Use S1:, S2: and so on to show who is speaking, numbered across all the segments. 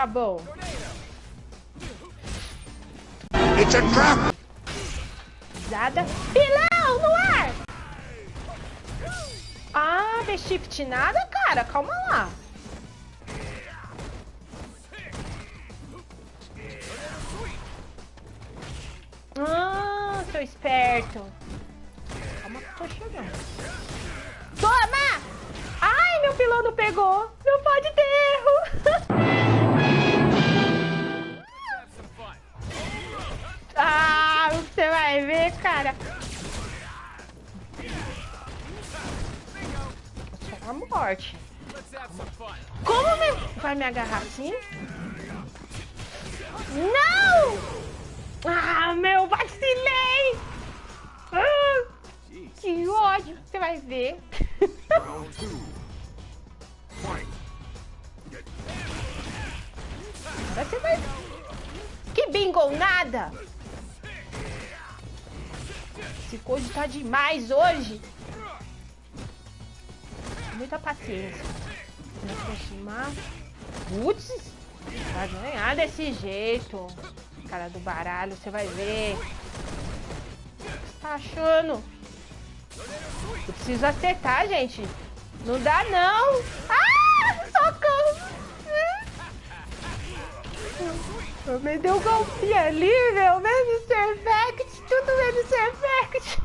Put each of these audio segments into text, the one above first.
S1: tá bom.
S2: It's a trap!
S1: Pisada. Pilão no ar! Ah, vê shift nada, cara. Calma lá. Ah, seu esperto. Calma que eu tô chegando. Toma! Ai, meu pilão não pegou. Cara. Só a morte. Como me... vai me agarrar assim? Não! Ah, meu, vacilei! Ah, que ódio, você vai ver. Você vai... Que bingo, nada! Esse coisa tá demais hoje. Muita paciência. Vou aproximar. Putz, vai ganhar desse jeito cara do baralho, você vai ver. O que você tá achando? Eu preciso acertar, gente. Não dá, não. Ah, socorro. Me deu um golpe ali, meu. Menos Perfect. Tudo menos Perfect.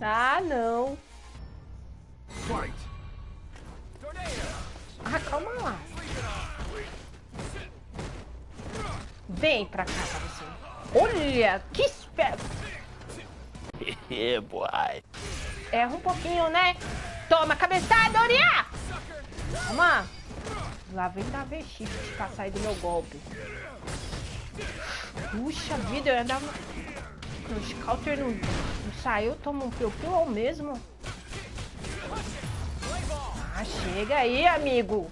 S1: ah, não. Ah, calma lá. Vem pra cá pra você. Olha, que esperto.
S2: yeah, boy.
S1: Erra um pouquinho, né? Toma, cabeçada, Oriá! Toma. Lá vem da V-Shift pra sair do meu golpe. Puxa vida, eu ia dar uma... Crush Counter não, não saiu, toma um piu-piu ao mesmo. Ah, chega aí, amigo.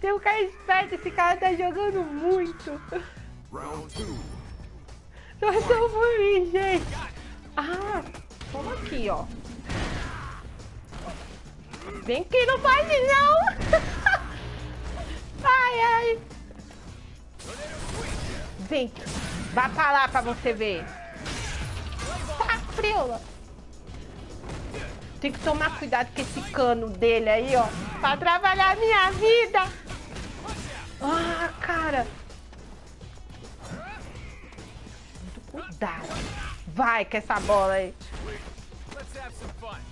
S1: Tem um cara esperto, esse cara tá jogando muito. Torção por mim, gente. Ah, toma aqui, ó. Vem que não pode, não. ai, ai. Vem. Vá pra lá pra você ver. Tá frio. Tem que tomar cuidado com esse cano dele aí, ó. Pra trabalhar a minha vida. Ah, cara. Muito cuidado. Vai com essa bola aí.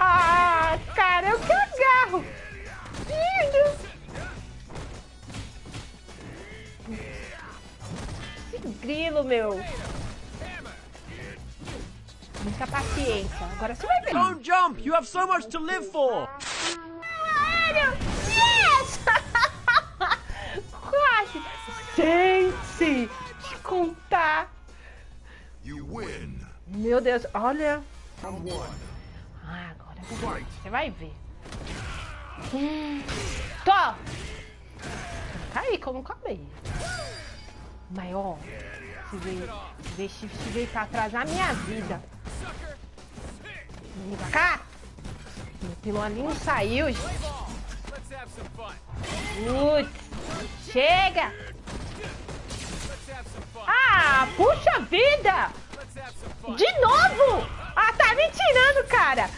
S1: Ah, cara, eu que agarro. Lindo. Que grilo, meu. Muita paciência. Agora você vai ver.
S2: Don't jump! You have so much to live for!
S1: Gente, te contar. Meu Deus, olha. Agora você vai ver. Hum. Tô. Tá aí, como acabei. Mas, ó, se veio, se veio pra atrasar minha vida. Vem pra cá. Meu pilão ali não saiu, gente. Putz, chega. Ah, puxa vida! De novo? Ah, tá me tirando, cara!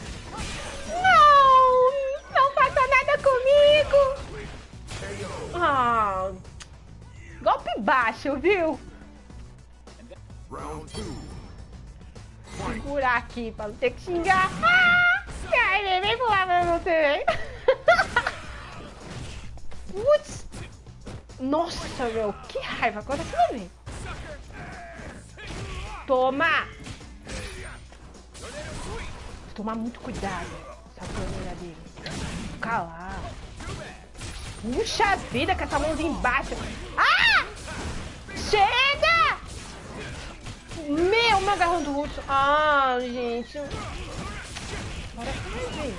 S1: Golpe baixo, viu? Segurar aqui pra não ter que xingar. Ah! Ai, vem pular pra você, Putz! Nossa, meu, que raiva. Agora você vai ver. Toma! Tomar muito cuidado. Essa dele. Calar. Puxa vida com essa mãozinha embaixo. Ah! Chega! Meu, meu agarrão do russo. Ah, gente. Vai ver.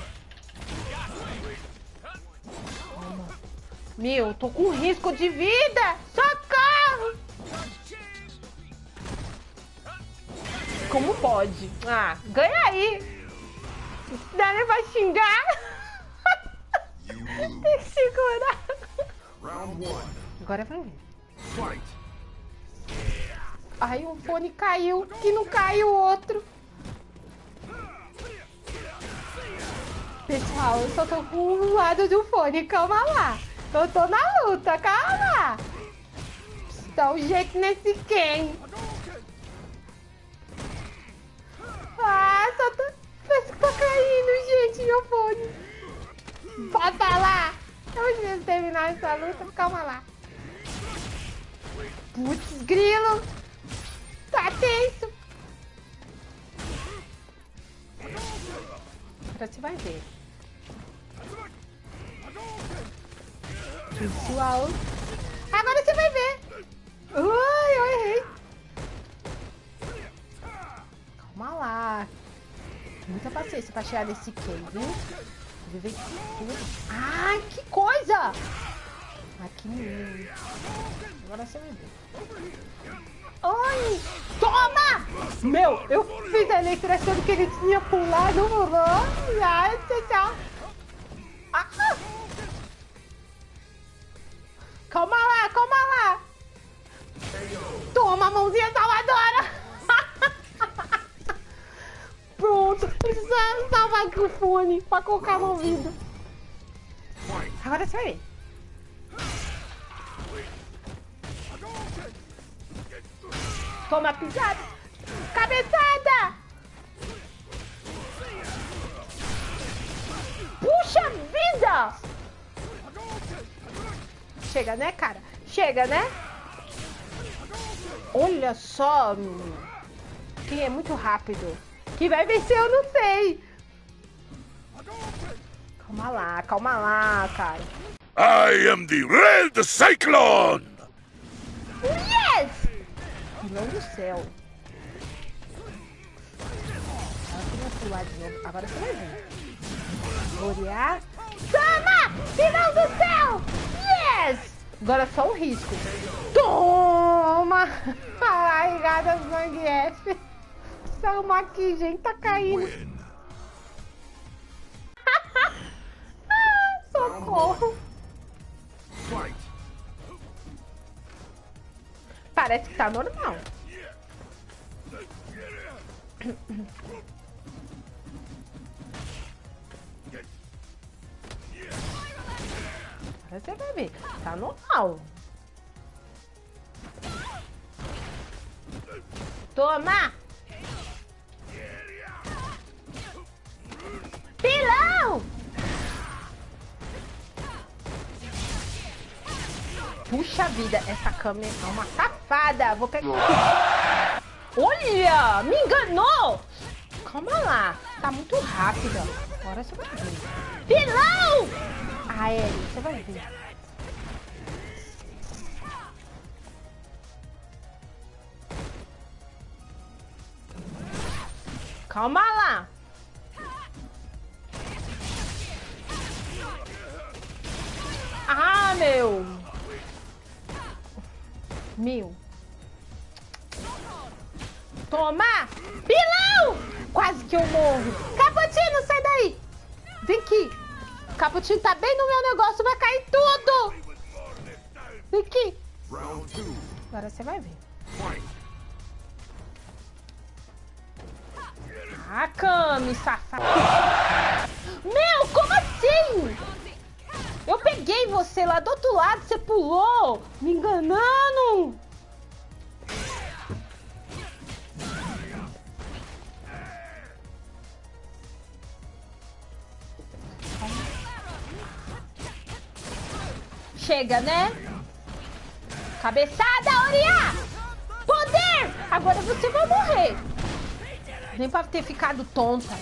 S1: Meu, tô com risco de vida! Socorro! como pode? Ah, ganha aí. Nem pra xingar. Tem que segurar. Agora vai ver. Ai, um fone caiu, que não caiu o outro. Pessoal, eu só tô com um lado do fone, calma lá. Eu tô na luta, calma. Dá um jeito nesse Ken. Ah, só tô... Parece que tá caindo, gente, meu fone. Pode falar. Eu preciso terminar essa luta, calma lá. Putz, grilo. Tá tenso. Agora você vai ver. Pessoal. Agora você vai ver. Ui, eu errei. Calma lá. Muita paciência pra chegar nesse Ken, viu? Viver tudo. Ai, que coisa! Aqui mesmo. Agora você vai ver. Ai! Toma! Meu, eu fiz a letra achando que ele tinha pulado. Ai, tchau. Ah! Salvar aqui o fone pra colocar no ouvido. Agora você vai ver. Toma pisada. Cabeçada. Puxa vida. Chega, né, cara? Chega, né? Olha só, menino. Quem é muito rápido. Quem vai vencer, eu não sei. Calma lá, calma lá, cara.
S2: I am the Red Cyclone!
S1: Yes! Deus do céu. Ela queria pular de novo. Agora você vai ver. Gloriar. Toma! Final do céu! Yes! Agora é só um risco. Toma! Ai, gada Zangief. Toma aqui, gente. Tá caindo. Socorro. Parece que tá normal. Você vai ver. Tá normal. Toma! Puxa vida, essa câmera é uma safada. Vou pegar. Olha, me enganou. Calma lá, tá muito rápida. Agora você vai ver. Pilão! Ah, é, você vai ver. Calma lá. Ah, meu. Meu. Toma! Pilão! Quase que eu morro. Caputino, sai daí. Vem aqui. Caputino tá bem no meu negócio, vai cair tudo. Vem aqui. Agora você vai ver. Ah, Cami, safado. Meu, como assim? Eu peguei você lá do outro lado, você pulou, me enganando. Chega, né? Cabeçada, Oriá! Poder! Agora você vai morrer. Nem pra ter ficado tonta.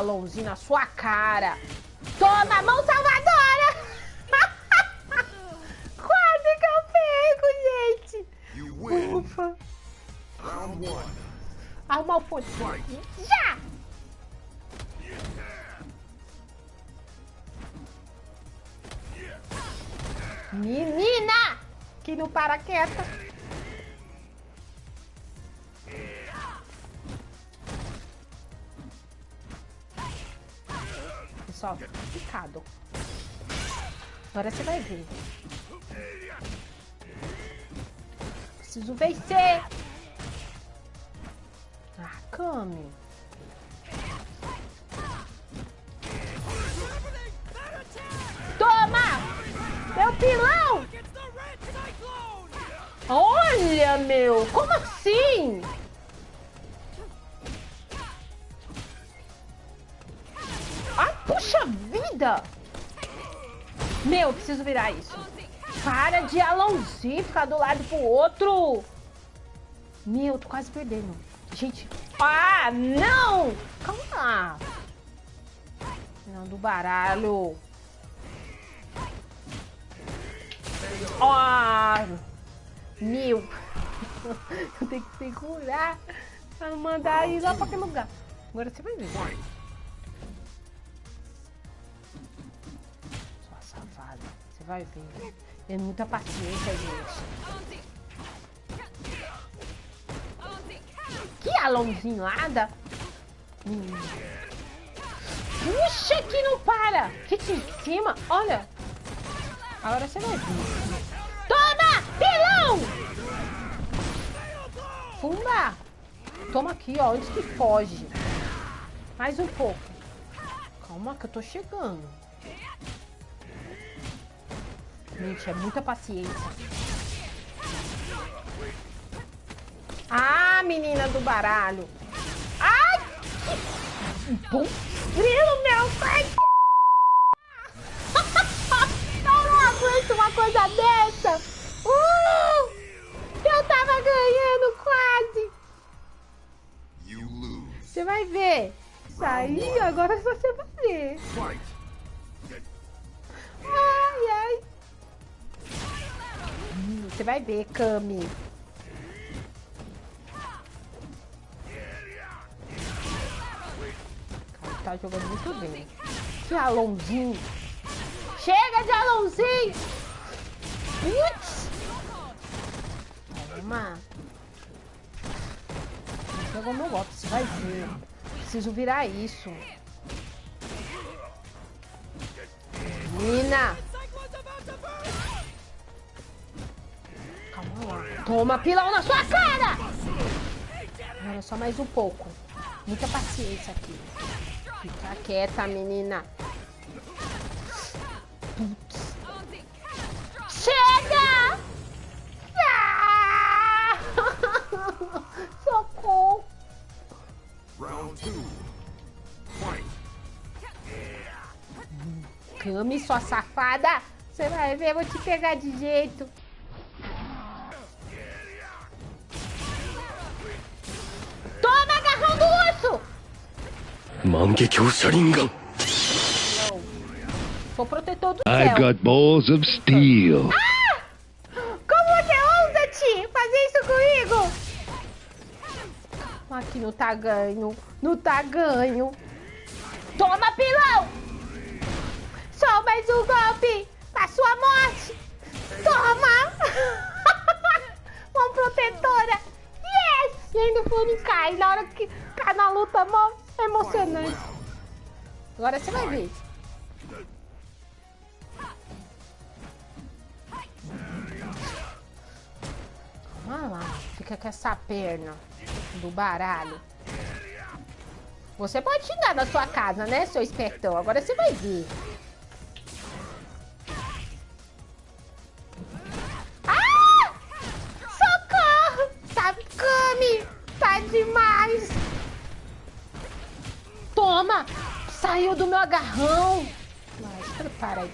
S1: Alonzinho na sua cara. Toma mão salvadora! Quase que eu pego, gente. Ufa. Arrumar o fone. Já! Menina! Que não para quieta. Agora você vai ver. Preciso vencer. Ah, Kami. Toma! Meu pilão! Olha, meu! Como assim? Vida! Meu, eu preciso virar isso. Para de alonzir, ficar do lado pro outro. Meu, tô quase perdendo. Gente, ah, não! Calma. Não, do baralho. Ah, meu. Eu tenho que segurar pra não mandar ir lá pra aquele lugar. Agora você vai ver. Vai ver. Tem muita paciência, gente. Que alãozinho nada. Hum. Puxa, que não para. Fica em cima. Olha. Agora você vai ver. Toma! Pilão! Fumba! Toma aqui, ó, antes que foge. Mais um pouco. Calma que eu tô chegando. Gente, é muita paciência. Ah, menina do baralho. Ai! Bom grilo, meu pai! Eu não aguento uma coisa dessa! Uh! Eu tava ganhando quase! Você vai ver. Aí, agora você vai ver. Você vai ver, Kami. Tá jogando muito bem. Que alonzinho. Chega de alonzinho. Putz. Toma. Jogou meu golpe, você vai ver. Preciso virar isso. Menina. Toma pilão na sua cara! Agora só mais um pouco. Muita paciência aqui. Fica quieta, menina. Putz. Chega! Ah! Socorro!
S3: Round two.
S1: Came, sua safada! Você vai ver, eu vou te pegar de jeito.
S4: 万華鏡車輪ガン
S1: Sou protetor do
S4: I've
S1: céu.
S4: got balls of steel.
S1: Como você ousa, Ti, fazer isso comigo? Aqui não tá ganho. Não tá ganho. Toma, pilão! Só mais um golpe pra sua morte. Toma! Uma protetora. Yes! E ainda o fone cai. Na hora que cai na luta, mó emocionante. Agora você vai ver. Olha lá, fica com essa perna do baralho. Você pode xingar na sua casa, né, seu espertão? Agora você vai ver. Saiu do meu agarrão! Mas prepara aí.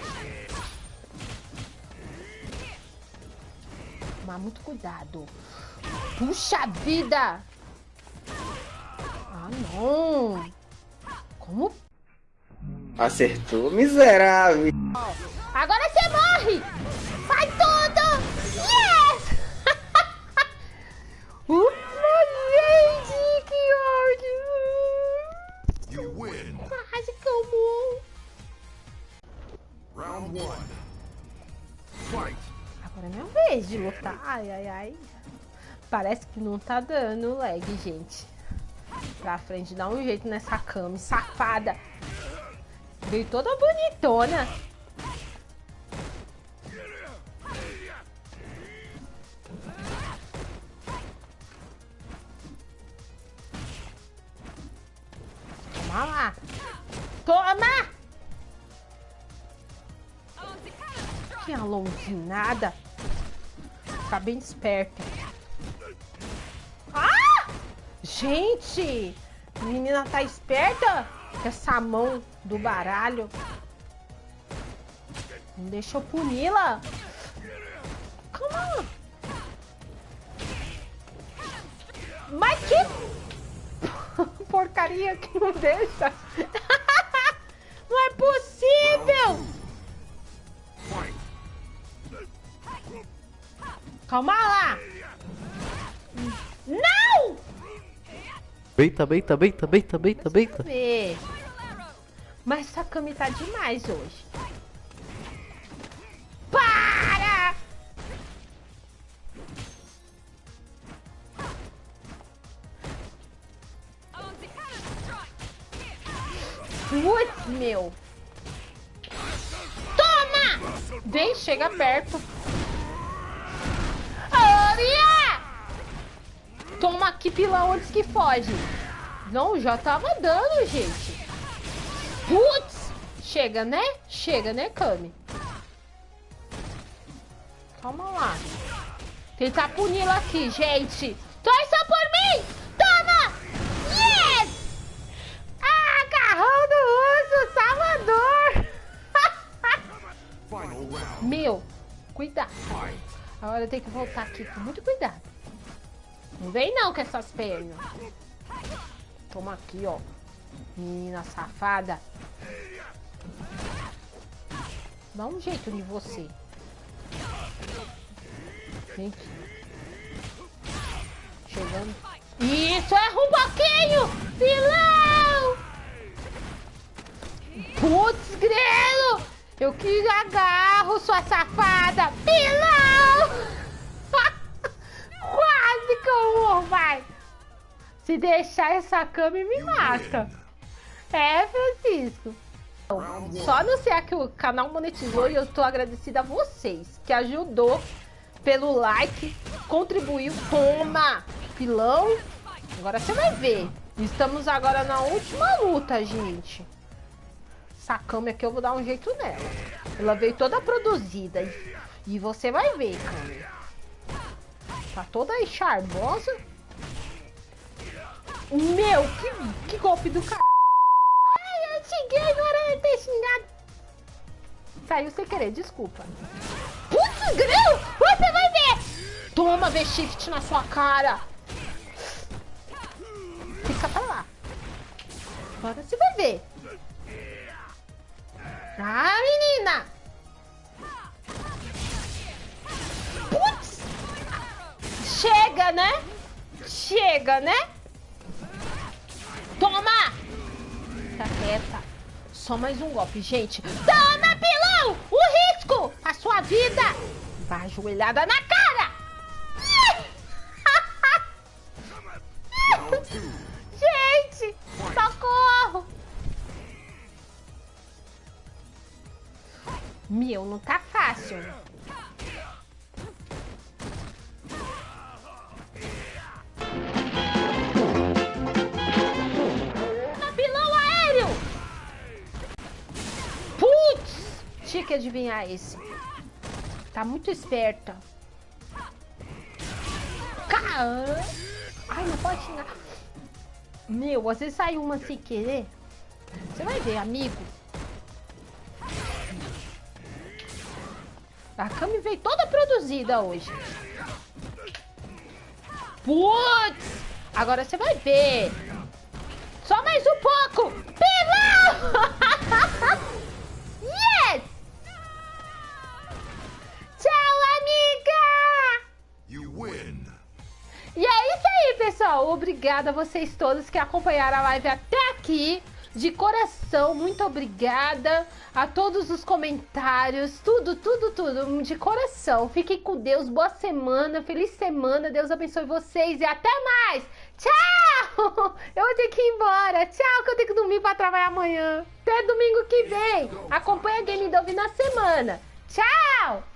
S1: Tomar muito cuidado. Puxa vida! Ah, não! Como?
S5: Acertou, miserável.
S1: Agora você morre! Vez de lutar. Ai, ai, ai. Parece que não tá dando lag, gente. Pra frente, dá um jeito nessa cama, safada. Veio toda bonitona. Bem esperto. Ah! Gente! Menina tá esperta com essa mão do baralho. Não deixa eu puni-la. Calma. Mas que porcaria que não deixa. Não é possível. Calma lá. Não!
S6: Beita, beita, beita, beita, beita, beita.
S1: Mas essa cama tá demais hoje. Para! Putz, meu. Toma! Vem, chega perto. Aqui, pilão, antes que foge. Não, já tava dando, gente. Putz! Chega, né? Chega, né, Kami? Calma lá. Tentar puni-la aqui, gente. Torça por mim! Toma! Yes! Ah, agarrão do urso, Salvador! Meu, cuidado. Agora tem que voltar aqui com muito cuidado. Não vem não com essas pernas. Toma aqui, ó. Menina safada. Dá um jeito em você. Aqui. Chegando. Isso, um pouquinho! Vilão! Putz, grelo! Eu que agarro, sua safada! Pilão! Morro, vai! Se deixar essa cama me mata. É, Francisco. Só anunciar que o canal monetizou e eu tô agradecida a vocês que ajudou pelo like, contribuiu. Toma! Pilão. Agora você vai ver. Estamos agora na última luta, gente. Essa cama aqui eu vou dar um jeito nela. Ela veio toda produzida. E, e você vai ver, cara. Tá toda aí charmosa. Meu, que, que golpe do cara. Ai, eu xinguei, não era ter xingado. Saiu sem querer, desculpa. Putz, grão! Você vai ver! Toma, V-Shift na sua cara. Fica pra lá. Agora você vai ver. Ah, menina! Chega, né? Chega, né? Toma! Tá quieta. Só mais um golpe, gente. Toma, pilão! O risco! A sua vida! Vai ajoelhada na cara! gente! Socorro! Meu, não tá fácil. Que adivinhar esse. Tá muito esperta. Caramba! Ai, não pode xingar. Meu, às vezes sai uma sem querer. Você vai ver, amigo. A Cami veio toda produzida hoje. Putz! Agora você vai ver. Só mais um pouco. pessoal. Obrigada a vocês todos que acompanharam a live até aqui. De coração, muito obrigada a todos os comentários, tudo, tudo, tudo, de coração. Fiquem com Deus, boa semana, feliz semana, Deus abençoe vocês e até mais. Tchau! Eu vou ter que ir embora. Tchau, que eu tenho que dormir para trabalhar amanhã. Até domingo que vem. Acompanha a Game Dove na semana. Tchau!